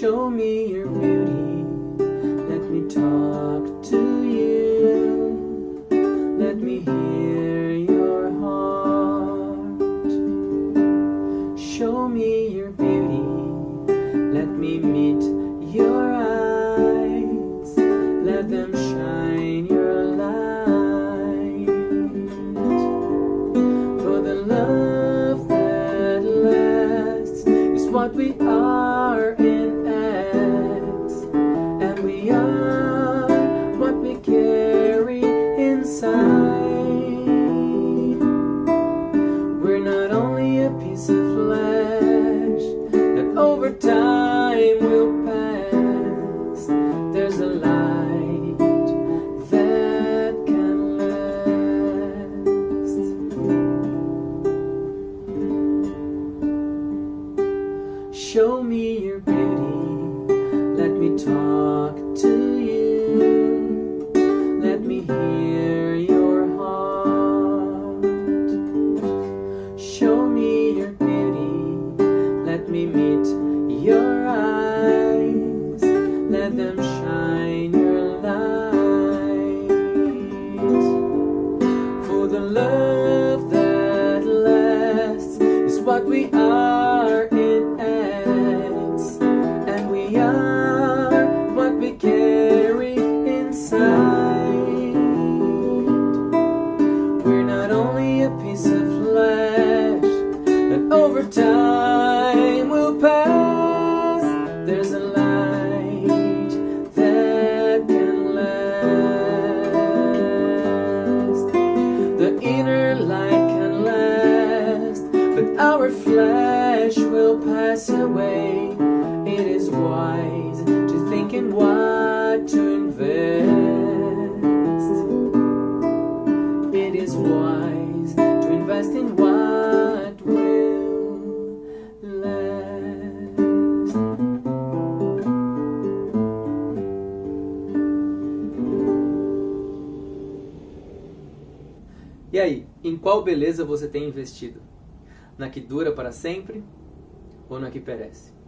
Show me your beauty, let me talk to you, let me hear your heart. Show me your beauty, let me meet your eyes, let them shine your light. For the love that lasts is what we are are what we carry inside. We're not only a piece of flesh that over time will pass. There's a light that can last. Show me your beauty, me talk to you, let me hear your heart. Show me your beauty, let me meet your eyes, let them shine your light. For the love that lasts is what we are time will pass. There's a light that can last. The inner light can last, but our flesh will pass away. It is wise to think in what to invest. It is wise to invest in what E aí, em qual beleza você tem investido? Na que dura para sempre ou na que perece?